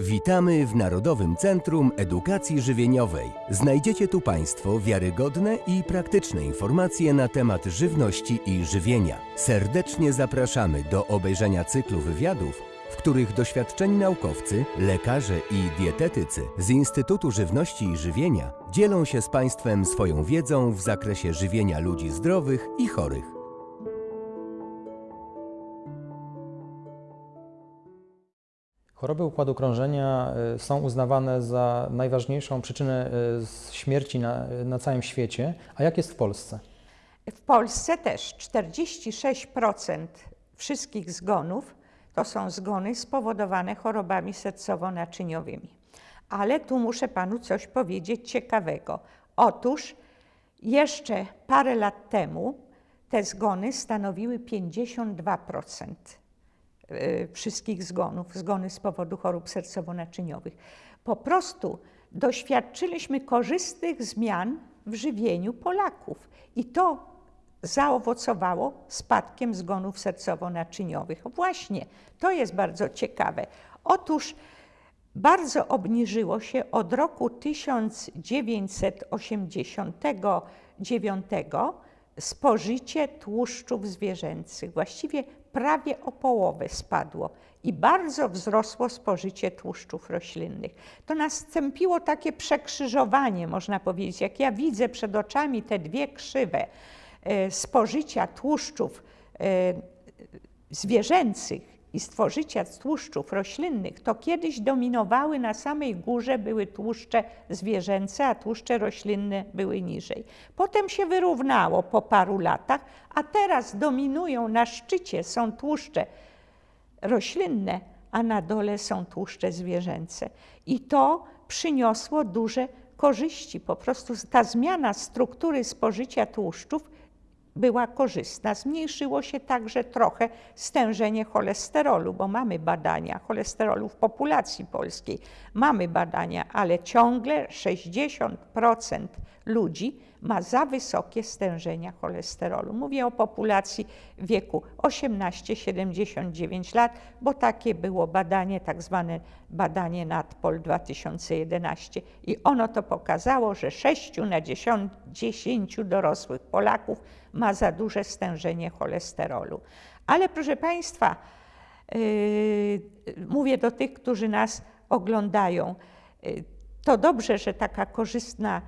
Witamy w Narodowym Centrum Edukacji Żywieniowej. Znajdziecie tu Państwo wiarygodne i praktyczne informacje na temat żywności i żywienia. Serdecznie zapraszamy do obejrzenia cyklu wywiadów, w których doświadczeni naukowcy, lekarze i dietetycy z Instytutu Żywności i Żywienia dzielą się z Państwem swoją wiedzą w zakresie żywienia ludzi zdrowych i chorych. Choroby układu krążenia y, są uznawane za najważniejszą przyczynę y, śmierci na, na całym świecie. A jak jest w Polsce? W Polsce też 46% wszystkich zgonów to są zgony spowodowane chorobami sercowo-naczyniowymi. Ale tu muszę panu coś powiedzieć ciekawego. Otóż jeszcze parę lat temu te zgony stanowiły 52% y, wszystkich zgonów, zgony z powodu chorób sercowo-naczyniowych. Po prostu doświadczyliśmy korzystnych zmian w żywieniu Polaków i to zaowocowało spadkiem zgonów sercowo-naczyniowych. Właśnie, to jest bardzo ciekawe. Otóż bardzo obniżyło się od roku 1989 spożycie tłuszczów zwierzęcych. Właściwie prawie o połowę spadło i bardzo wzrosło spożycie tłuszczów roślinnych. To nastąpiło takie przekrzyżowanie, można powiedzieć. Jak ja widzę przed oczami te dwie krzywe e, spożycia tłuszczów e, zwierzęcych i spożycia tłuszczów roślinnych, to kiedyś dominowały na samej górze były tłuszcze zwierzęce, a tłuszcze roślinne były niżej. Potem się wyrównało po paru latach, a teraz dominują na szczycie są tłuszcze roślinne, a na dole są tłuszcze zwierzęce. I to przyniosło duże korzyści. Po prostu ta zmiana struktury spożycia tłuszczów była korzystna. Zmniejszyło się także trochę stężenie cholesterolu, bo mamy badania cholesterolu w populacji polskiej. Mamy badania, ale ciągle 60% ludzi ma za wysokie stężenia cholesterolu. Mówię o populacji wieku 18-79 lat, bo takie było badanie, tak zwane badanie NATPOL 2011 i ono to pokazało, że 6 na 10, 10 dorosłych Polaków ma za duże stężenie cholesterolu. Ale proszę Państwa, yy, mówię do tych, którzy nas oglądają, yy, to dobrze, że taka korzystna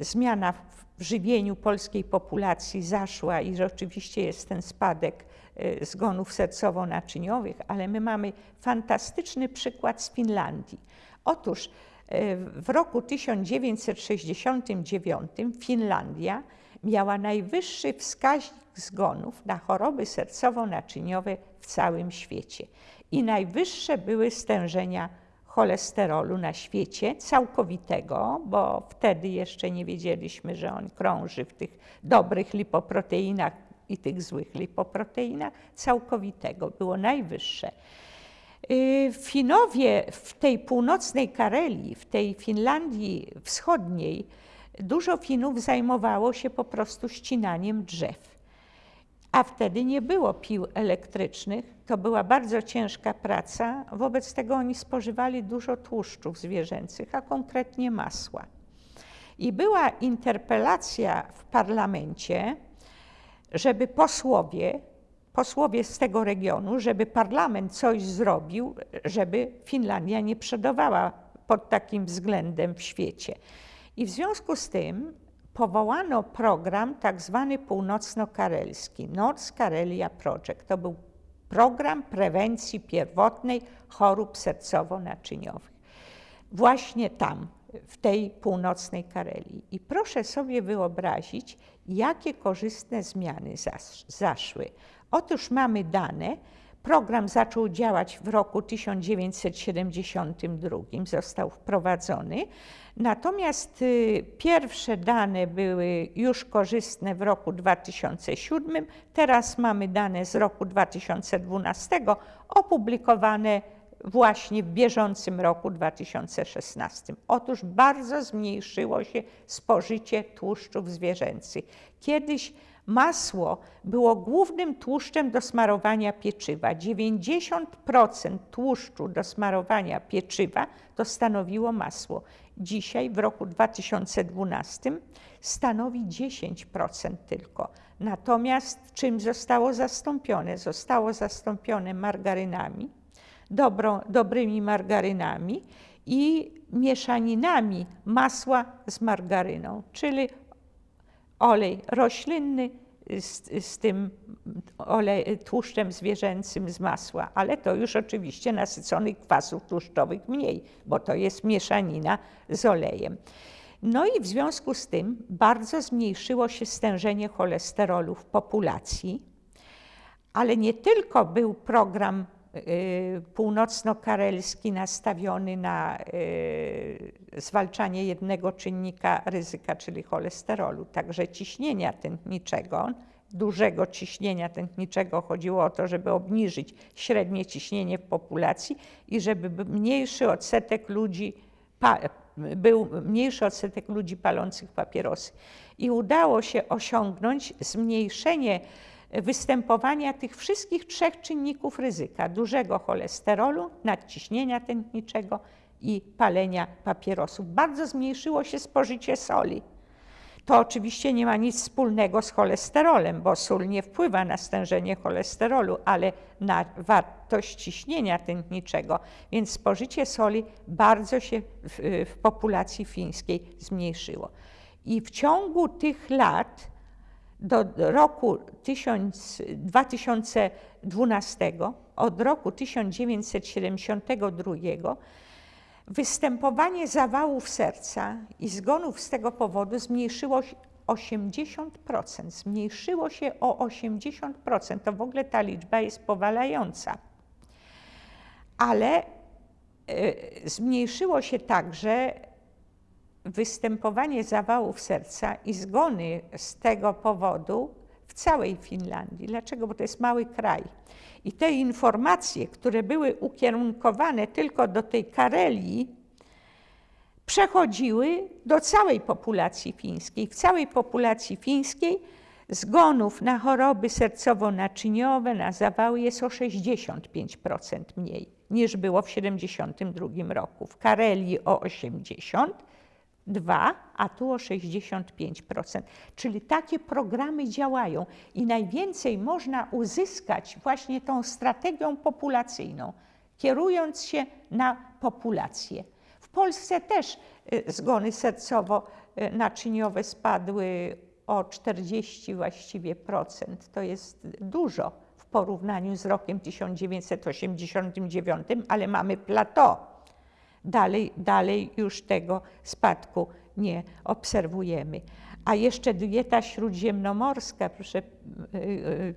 zmiana w żywieniu polskiej populacji zaszła i że oczywiście jest ten spadek yy, zgonów sercowo-naczyniowych, ale my mamy fantastyczny przykład z Finlandii. Otóż yy, w roku 1969 Finlandia miała najwyższy wskaźnik zgonów na choroby sercowo-naczyniowe w całym świecie. I najwyższe były stężenia cholesterolu na świecie, całkowitego, bo wtedy jeszcze nie wiedzieliśmy, że on krąży w tych dobrych lipoproteinach i tych złych lipoproteinach, całkowitego było najwyższe. Y, Finowie w tej północnej Karelii, w tej Finlandii wschodniej, dużo Finów zajmowało się po prostu ścinaniem drzew. A wtedy nie było pił elektrycznych, to była bardzo ciężka praca, wobec tego oni spożywali dużo tłuszczów zwierzęcych, a konkretnie masła. I była interpelacja w parlamencie, żeby posłowie, posłowie z tego regionu, żeby parlament coś zrobił, żeby Finlandia nie przodowała pod takim względem w świecie. I w związku z tym powołano program tak zwany północno-karelski, North Karelia Project. To był program prewencji pierwotnej chorób sercowo-naczyniowych. Właśnie tam, w tej północnej Karelii. I proszę sobie wyobrazić, jakie korzystne zmiany zaszły. Otóż mamy dane, Program zaczął działać w roku 1972, został wprowadzony. Natomiast y, pierwsze dane były już korzystne w roku 2007, teraz mamy dane z roku 2012, opublikowane właśnie w bieżącym roku 2016. Otóż bardzo zmniejszyło się spożycie tłuszczów zwierzęcych. Kiedyś Masło było głównym tłuszczem do smarowania pieczywa. 90% tłuszczu do smarowania pieczywa to stanowiło masło. Dzisiaj, w roku 2012, stanowi 10% tylko. Natomiast czym zostało zastąpione? Zostało zastąpione margarynami, dobrymi margarynami i mieszaninami masła z margaryną, czyli olej roślinny z, z tym olej, tłuszczem zwierzęcym z masła, ale to już oczywiście nasyconych kwasów tłuszczowych mniej, bo to jest mieszanina z olejem. No i w związku z tym bardzo zmniejszyło się stężenie cholesterolu w populacji, ale nie tylko był program północno-karelski nastawiony na y, zwalczanie jednego czynnika ryzyka, czyli cholesterolu, także ciśnienia tętniczego, dużego ciśnienia tętniczego. Chodziło o to, żeby obniżyć średnie ciśnienie w populacji i żeby mniejszy odsetek ludzi był mniejszy odsetek ludzi palących papierosy. I udało się osiągnąć zmniejszenie występowania tych wszystkich trzech czynników ryzyka: dużego cholesterolu, nadciśnienia tętniczego i palenia papierosów. Bardzo zmniejszyło się spożycie soli. To oczywiście nie ma nic wspólnego z cholesterolem, bo sól nie wpływa na stężenie cholesterolu, ale na wartość ciśnienia tętniczego, więc spożycie soli bardzo się w, w populacji fińskiej zmniejszyło. I w ciągu tych lat do roku 2012, od roku 1972, Występowanie zawałów serca i zgonów z tego powodu zmniejszyło się 80%. Zmniejszyło się o 80%. To w ogóle ta liczba jest powalająca. Ale y, zmniejszyło się także występowanie zawałów serca i zgony z tego powodu w całej Finlandii. Dlaczego? Bo to jest mały kraj. I te informacje, które były ukierunkowane tylko do tej Karelii, przechodziły do całej populacji fińskiej. W całej populacji fińskiej zgonów na choroby sercowo-naczyniowe, na zawały jest o 65% mniej niż było w 1972 roku. W Karelii o 80%, 2, a tu o 65%. Czyli takie programy działają i najwięcej można uzyskać właśnie tą strategią populacyjną, kierując się na populację. W Polsce też y, zgony sercowo-naczyniowe spadły o 40 właściwie procent. To jest dużo w porównaniu z rokiem 1989, ale mamy plateau Dalej, dalej już tego spadku nie obserwujemy. A jeszcze dieta śródziemnomorska, proszę y, y,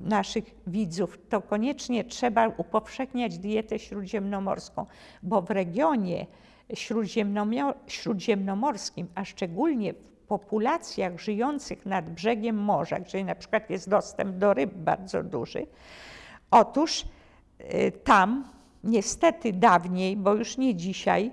naszych widzów, to koniecznie trzeba upowszechniać dietę śródziemnomorską, bo w regionie śródziemnomorskim, a szczególnie w populacjach żyjących nad brzegiem morza, gdzie na przykład jest dostęp do ryb bardzo duży, otóż y, tam niestety dawniej, bo już nie dzisiaj,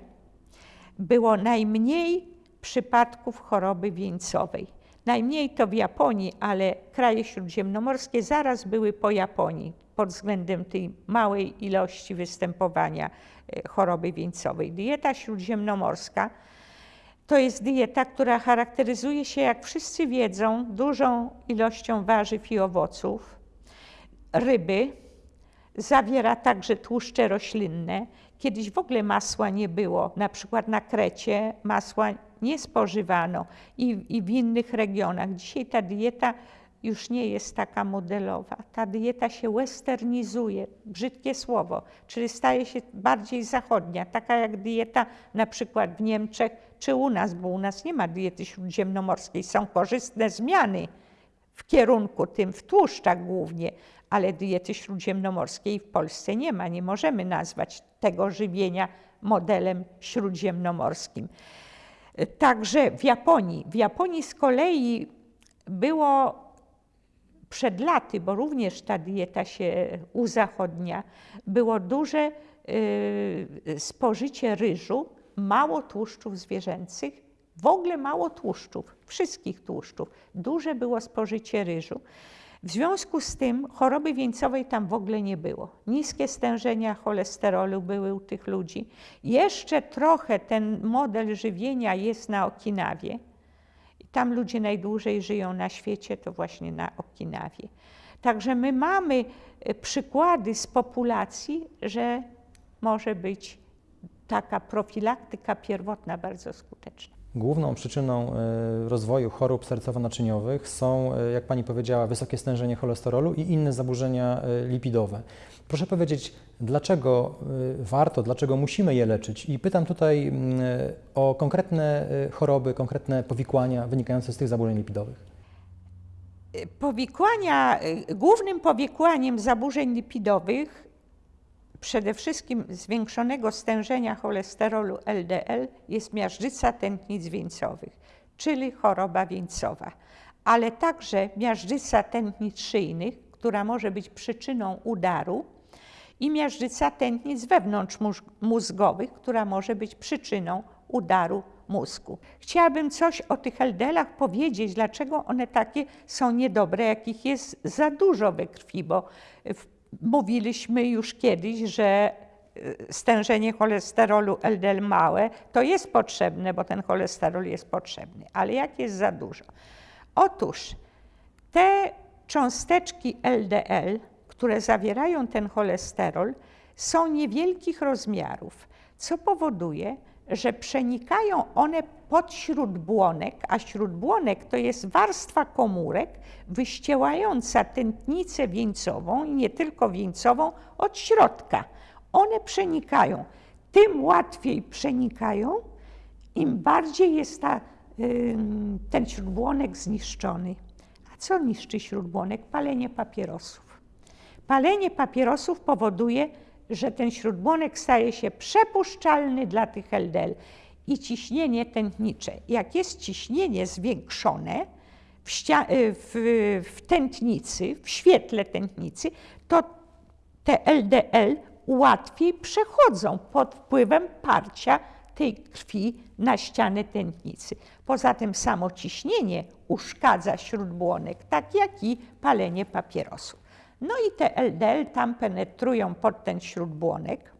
było najmniej przypadków choroby wieńcowej. Najmniej to w Japonii, ale kraje śródziemnomorskie zaraz były po Japonii pod względem tej małej ilości występowania e, choroby wieńcowej. Dieta śródziemnomorska to jest dieta, która charakteryzuje się, jak wszyscy wiedzą, dużą ilością warzyw i owoców, ryby, Zawiera także tłuszcze roślinne. Kiedyś w ogóle masła nie było. Na przykład na Krecie masła nie spożywano i, i w innych regionach. Dzisiaj ta dieta już nie jest taka modelowa. Ta dieta się westernizuje, brzydkie słowo, czyli staje się bardziej zachodnia, taka jak dieta na przykład w Niemczech czy u nas, bo u nas nie ma diety śródziemnomorskiej. Są korzystne zmiany w kierunku tym, w tłuszczach głównie, ale diety śródziemnomorskiej w Polsce nie ma. Nie możemy nazwać tego żywienia modelem śródziemnomorskim. Także w Japonii. W Japonii z kolei było przed laty, bo również ta dieta się uzachodnia, było duże y, spożycie ryżu, mało tłuszczów zwierzęcych, W ogóle mało tłuszczów, wszystkich tłuszczów. Duże było spożycie ryżu. W związku z tym choroby wieńcowej tam w ogóle nie było. Niskie stężenia cholesterolu były u tych ludzi. Jeszcze trochę ten model żywienia jest na Okinawie. Tam ludzie najdłużej żyją na świecie, to właśnie na Okinawie. Także my mamy e, przykłady z populacji, że może być taka profilaktyka pierwotna bardzo skuteczna. Główną przyczyną e, rozwoju chorób sercowo-naczyniowych są, e, jak Pani powiedziała, wysokie stężenie cholesterolu i inne zaburzenia e, lipidowe. Proszę powiedzieć, dlaczego warto, dlaczego musimy je leczyć? I pytam tutaj mm, o konkretne choroby, konkretne powikłania wynikające z tych zaburzeń lipidowych. Powikłania, głównym powikłaniem zaburzeń lipidowych przede wszystkim zwiększonego stężenia cholesterolu LDL jest miażdżyca tętnic wieńcowych, czyli choroba wieńcowa, ale także miażdżyca tętnic szyjnych, która może być przyczyną udaru i miażdżyca tętnic wewnątrzmózgowych, która może być przyczyną udaru mózgu. Chciałabym coś o tych LDL-ach powiedzieć, dlaczego one takie są niedobre, jakich jest za dużo we krwi, bo w Mówiliśmy już kiedyś, że e, stężenie cholesterolu LDL małe to jest potrzebne, bo ten cholesterol jest potrzebny, ale jak jest za dużo? Otóż te cząsteczki LDL, które zawierają ten cholesterol, są niewielkich rozmiarów, co powoduje, że przenikają one pod śródbłonek, a śródbłonek to jest warstwa komórek wyściełająca tętnicę wieńcową i nie tylko wieńcową od środka. One przenikają. Tym łatwiej przenikają, im bardziej jest ta, ten śródbłonek zniszczony. A co niszczy śródbłonek? Palenie papierosów. Palenie papierosów powoduje, że ten śródbłonek staje się przepuszczalny dla tych LDL i ciśnienie tętnicze. Jak jest ciśnienie zwiększone w, y, w, w tętnicy, w świetle tętnicy, to te LDL łatwiej przechodzą pod wpływem parcia tej krwi na ścianę tętnicy. Poza tym samo ciśnienie uszkadza śródbłonek, tak jak i palenie papierosów. No i te LDL tam penetrują pod ten śródbłonek.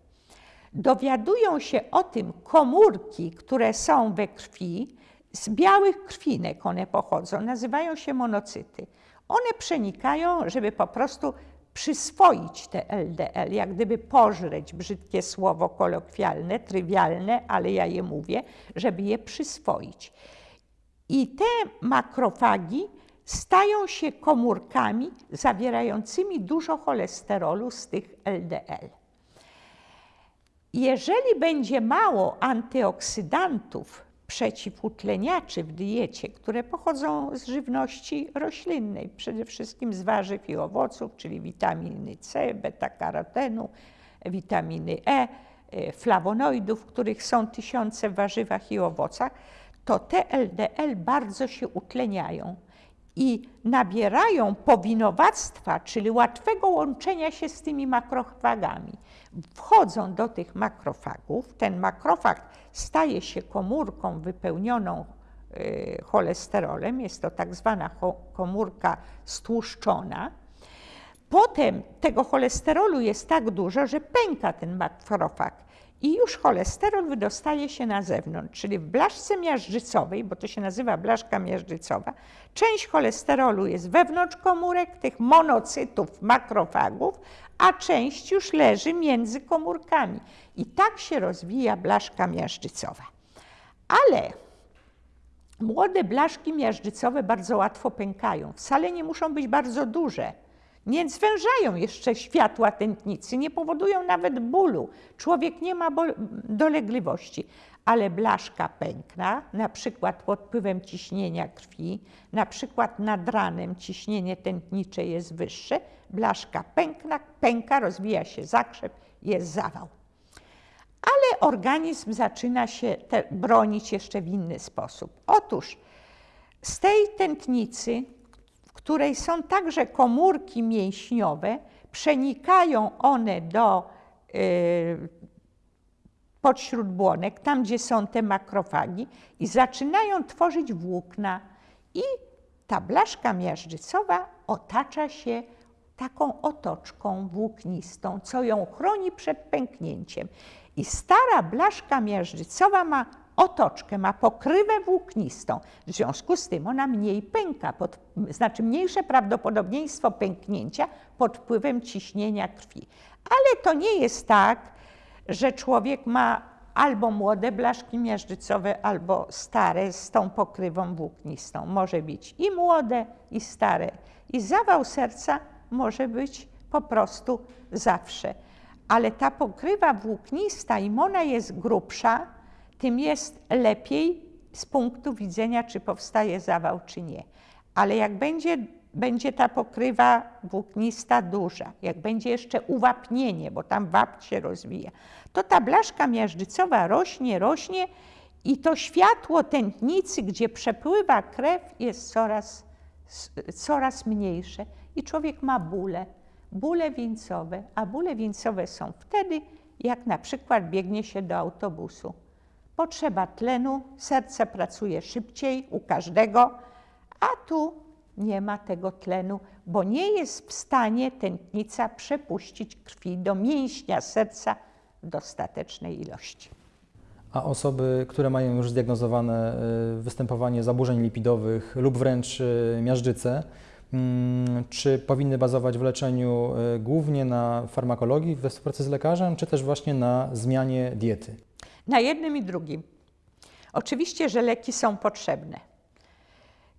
Dowiadują się o tym komórki, które są we krwi, z białych krwinek one pochodzą, nazywają się monocyty. One przenikają, żeby po prostu przyswoić te LDL, jak gdyby pożreć, brzydkie słowo kolokwialne, trywialne, ale ja je mówię, żeby je przyswoić. I te makrofagi stają się komórkami zawierającymi dużo cholesterolu z tych LDL. Jeżeli będzie mało antyoksydantów przeciwutleniaczy w diecie, które pochodzą z żywności roślinnej, przede wszystkim z warzyw i owoców, czyli witaminy C, beta-karotenu, witaminy E, e, flawonoidów, których są tysiące w warzywach i owocach, to te LDL bardzo się utleniają i nabierają powinowactwa, czyli łatwego łączenia się z tymi makrofagami. Wchodzą do tych makrofagów, ten makrofag staje się komórką wypełnioną y, cholesterolem, jest to tak zwana komórka stłuszczona. Potem tego cholesterolu jest tak dużo, że pęka ten makrofag i już cholesterol wydostaje się na zewnątrz, czyli w blaszce miażdżycowej, bo to się nazywa blaszka miażdżycowa, część cholesterolu jest wewnątrz komórek, tych monocytów, makrofagów, a część już leży między komórkami. I tak się rozwija blaszka miażdżycowa. Ale młode blaszki miażdżycowe bardzo łatwo pękają. Wcale nie muszą być bardzo duże nie zwężają jeszcze światła tętnicy, nie powodują nawet bólu. Człowiek nie ma dolegliwości, ale blaszka pękna, na przykład pod wpływem ciśnienia krwi, na przykład nad ranem ciśnienie tętnicze jest wyższe, blaszka pękna, pęka, rozwija się zakrzep, jest zawał. Ale organizm zaczyna się bronić jeszcze w inny sposób. Otóż z tej tętnicy w której są także komórki mięśniowe, przenikają one do y, pod śródbłonek, tam gdzie są te makrofagi i zaczynają tworzyć włókna i ta blaszka miażdżycowa otacza się taką otoczką włóknistą, co ją chroni przed pęknięciem. I stara blaszka miażdżycowa ma otoczkę, ma pokrywę włóknistą. W związku z tym ona mniej pęka, pod, znaczy mniejsze prawdopodobieństwo pęknięcia pod wpływem ciśnienia krwi. Ale to nie jest tak, że człowiek ma albo młode blaszki miażdżycowe, albo stare z tą pokrywą włóknistą. Może być i młode, i stare. I zawał serca może być po prostu zawsze. Ale ta pokrywa włóknista, im ona jest grubsza, tym jest lepiej z punktu widzenia, czy powstaje zawał, czy nie. Ale jak będzie, będzie ta pokrywa włóknista duża, jak będzie jeszcze uwapnienie, bo tam wapń się rozwija, to ta blaszka miażdżycowa rośnie, rośnie i to światło tętnicy, gdzie przepływa krew, jest coraz, coraz mniejsze i człowiek ma bóle, bóle wieńcowe, a bóle wieńcowe są wtedy, jak na przykład biegnie się do autobusu. Potrzeba tlenu, serce pracuje szybciej u każdego, a tu nie ma tego tlenu, bo nie jest w stanie tętnica przepuścić krwi do mięśnia serca w dostatecznej ilości. A osoby, które mają już zdiagnozowane y, występowanie zaburzeń lipidowych lub wręcz y, miażdżycę, mm, czy powinny bazować w leczeniu y, głównie na farmakologii we współpracy z lekarzem, czy też właśnie na zmianie diety? Na jednym i drugim. Oczywiście, że leki są potrzebne.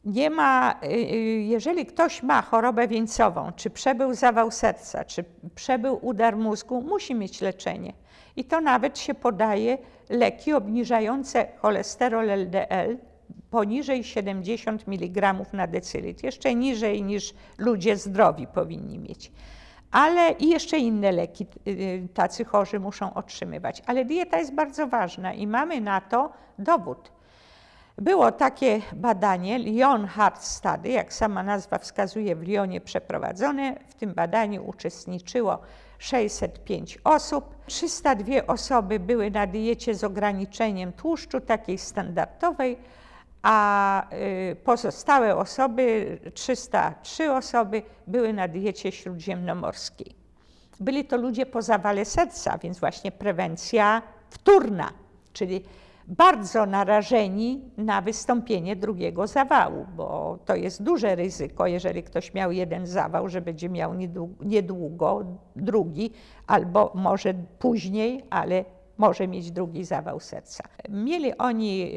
Nie ma, y, y, jeżeli ktoś ma chorobę wieńcową, czy przebył zawał serca, czy przebył udar mózgu, musi mieć leczenie. I to nawet się podaje leki obniżające cholesterol LDL poniżej 70 mg na decylitr, jeszcze niżej niż ludzie zdrowi powinni mieć ale i jeszcze inne leki y, tacy chorzy muszą otrzymywać. Ale dieta jest bardzo ważna i mamy na to dowód. Było takie badanie, Lyon Heart Study, jak sama nazwa wskazuje, w Lyonie przeprowadzone. W tym badaniu uczestniczyło 605 osób. 302 osoby były na diecie z ograniczeniem tłuszczu, takiej standardowej, a y, pozostałe osoby, 303 osoby, były na diecie śródziemnomorskiej. Byli to ludzie po zawale serca, więc właśnie prewencja wtórna, czyli bardzo narażeni na wystąpienie drugiego zawału, bo to jest duże ryzyko, jeżeli ktoś miał jeden zawał, że będzie miał niedługo drugi, albo może później, ale może mieć drugi zawał serca. Mieli oni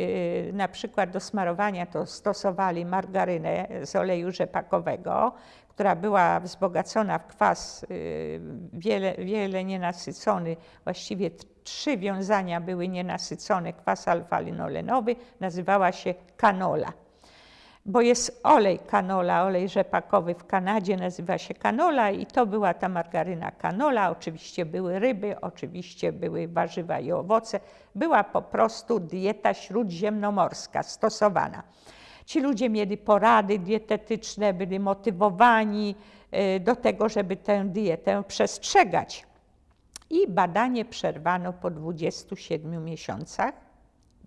y, na przykład do smarowania to stosowali margarynę z oleju rzepakowego, która była wzbogacona w kwas y, wiele, wiele nienasycony, właściwie trzy wiązania były nienasycone, kwas alfa-linolenowy, nazywała się kanola bo jest olej kanola, olej rzepakowy w Kanadzie, nazywa się kanola i to była ta margaryna kanola. Oczywiście były ryby, oczywiście były warzywa i owoce. Była po prostu dieta śródziemnomorska stosowana. Ci ludzie mieli porady dietetyczne, byli motywowani e, do tego, żeby tę dietę przestrzegać. I badanie przerwano po 27 miesiącach.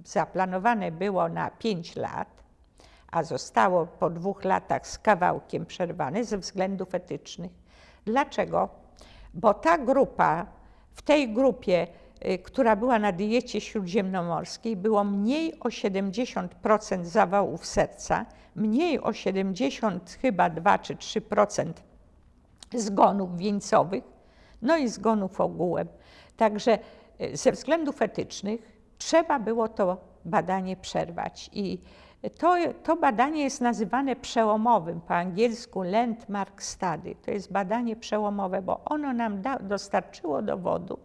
Zaplanowane było na 5 lat a zostało po dwóch latach z kawałkiem przerwane ze względów etycznych. Dlaczego? Bo ta grupa, w tej grupie, y, która była na diecie śródziemnomorskiej, było mniej o 70% zawałów serca, mniej o 70 chyba 2 czy 3% zgonów wieńcowych, no i zgonów ogółem. Także y, ze względów etycznych trzeba było to badanie przerwać i to, to badanie jest nazywane przełomowym, po angielsku landmark study. To jest badanie przełomowe, bo ono nam da, dostarczyło dowodu,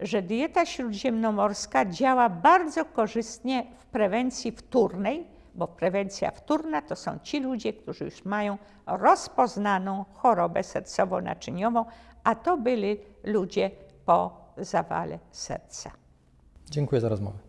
że dieta śródziemnomorska działa bardzo korzystnie w prewencji wtórnej, bo prewencja wtórna to są ci ludzie, którzy już mają rozpoznaną chorobę sercowo-naczyniową, a to byli ludzie po zawale serca. Dziękuję za rozmowę.